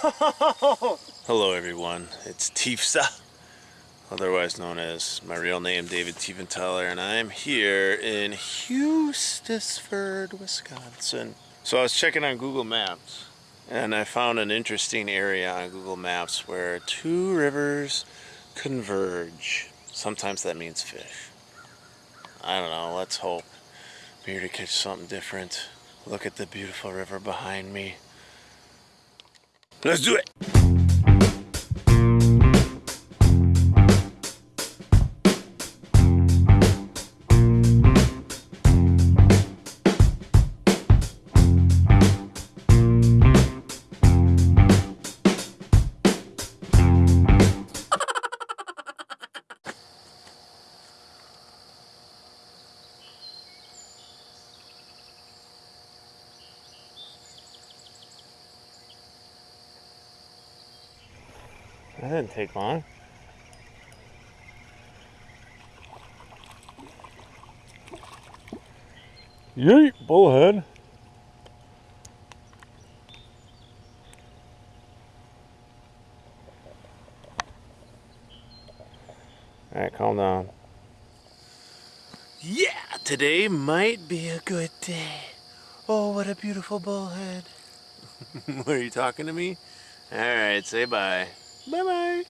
Hello everyone, it's Tifsa, otherwise known as my real name David Tiefenthaler, and I'm here in Hustisford, Wisconsin. So I was checking on Google Maps and I found an interesting area on Google Maps where two rivers converge. Sometimes that means fish. I don't know, let's hope. I'm here to catch something different. Look at the beautiful river behind me. Let's do it! That didn't take long. Yeet, bullhead. Alright, calm down. Yeah, today might be a good day. Oh, what a beautiful bullhead. what are you talking to me? Alright, say bye. Bye bye.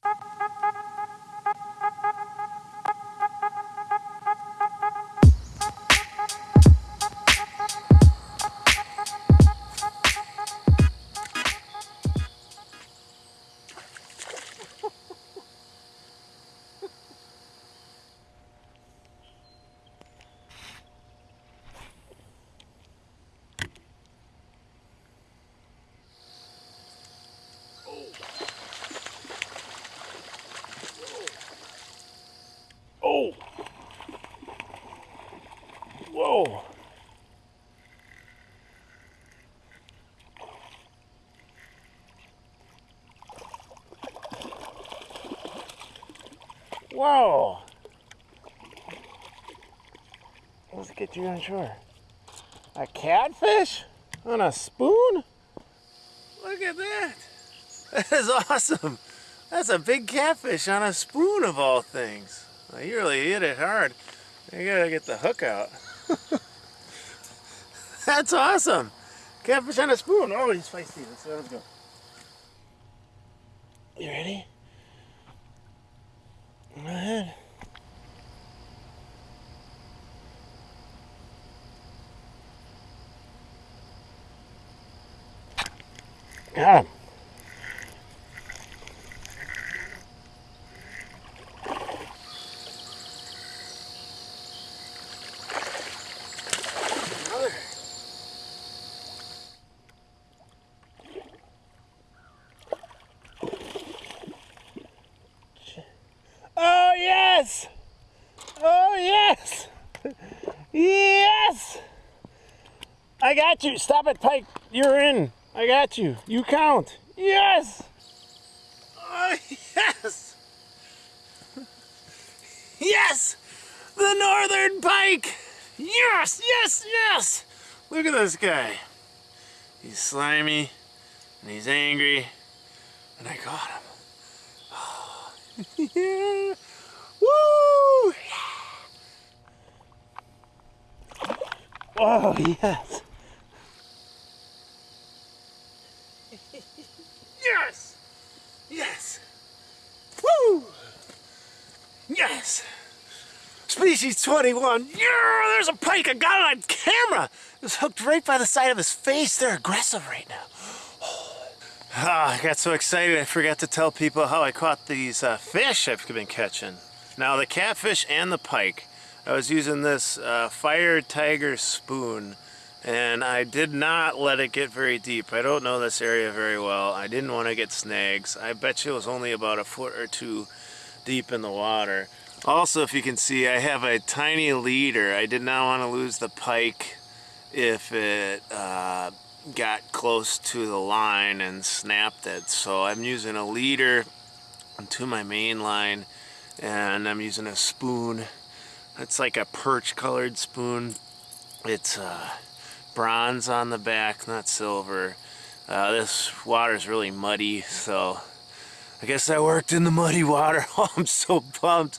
Whoa! Let's get you on shore. A catfish on a spoon? Look at that! That is awesome! That's a big catfish on a spoon of all things. Well, you really hit it hard. You gotta get the hook out. That's awesome. Catfish on a spoon. Oh, he's feisty. Let's, let's go. You ready? Go ahead. Got him. Oh yes! Oh yes! Yes! I got you. Stop it, Pike. You're in. I got you. You count. Yes! Oh yes! Yes! The northern pike! Yes, yes, yes! Look at this guy. He's slimy and he's angry, and I got him. Oh, yeah. Woo! Oh, yes. yes! Yes! Woo! Yes! Species 21. Yeah, there's a pike. I got it on camera. It was hooked right by the side of his face. They're aggressive right now. Ah, I got so excited I forgot to tell people how I caught these uh, fish I've been catching. Now the catfish and the pike. I was using this uh, Fire Tiger spoon and I did not let it get very deep. I don't know this area very well. I didn't want to get snags. I bet you it was only about a foot or two deep in the water. Also, if you can see, I have a tiny leader. I did not want to lose the pike if it uh, got close to the line and snapped it. So I'm using a leader to my main line and I'm using a spoon. It's like a perch colored spoon. It's uh, bronze on the back, not silver. Uh, this water is really muddy, so I guess I worked in the muddy water. Oh, I'm so pumped.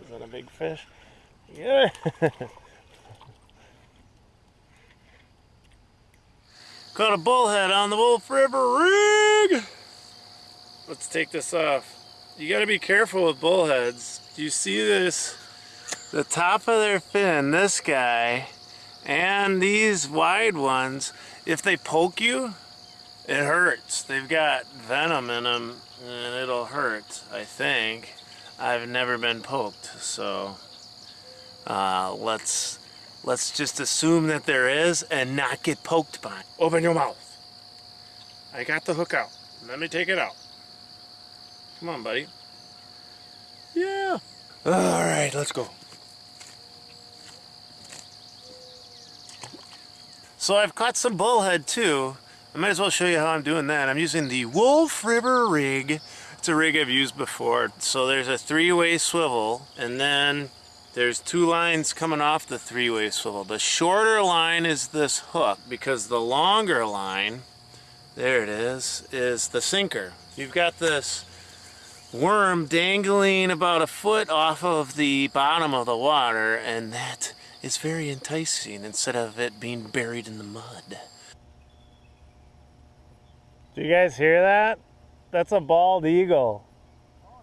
this isn't a big fish. Yeah. Caught a bullhead on the Wolf River rig. Let's take this off. You gotta be careful with bullheads. Do you see this? The top of their fin, this guy, and these wide ones, if they poke you, it hurts. They've got venom in them and it'll hurt, I think. I've never been poked, so uh, let's let's just assume that there is and not get poked by. Open your mouth. I got the hook out. Let me take it out. Come on, buddy. Yeah. All right, let's go. So I've caught some bullhead too. I might as well show you how I'm doing that. I'm using the Wolf River rig. It's a rig I've used before. So there's a three-way swivel and then there's two lines coming off the three-way swivel. The shorter line is this hook because the longer line, there it is, is the sinker. You've got this worm dangling about a foot off of the bottom of the water and that is very enticing instead of it being buried in the mud. Do you guys hear that? That's a bald eagle. Oh,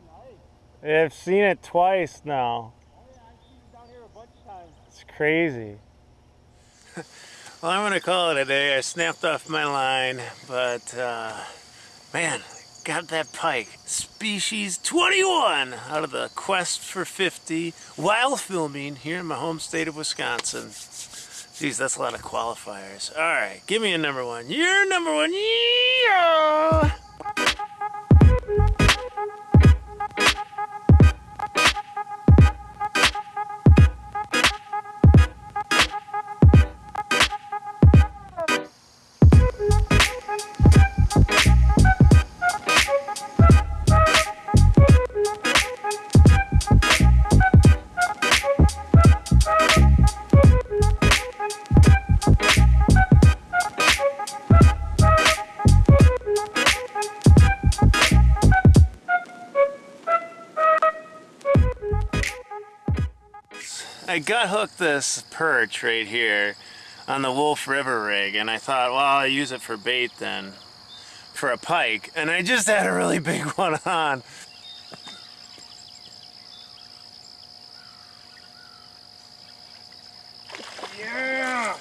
nice. I've seen it twice now. Oh, yeah, I've seen it down here a bunch of times. It's crazy. well, I'm going to call it a day. I snapped off my line, but uh, man, got that pike. Species 21 out of the Quest for 50 while filming here in my home state of Wisconsin. Geez, that's a lot of qualifiers. All right, give me a number one. You're number one. Yeah! I gut hooked this perch right here on the Wolf River rig and I thought, well, I'll use it for bait then, for a pike. And I just had a really big one on. Yeah!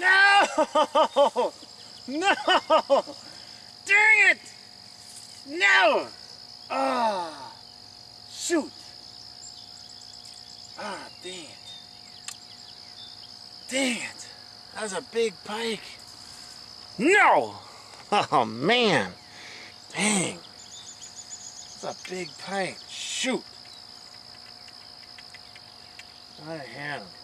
No! No! Dang it! No! Oh. Shoot! Ah, dang it. Dang it. That was a big pike. No! Oh, man. Dang. That's a big pike. Shoot. I had him.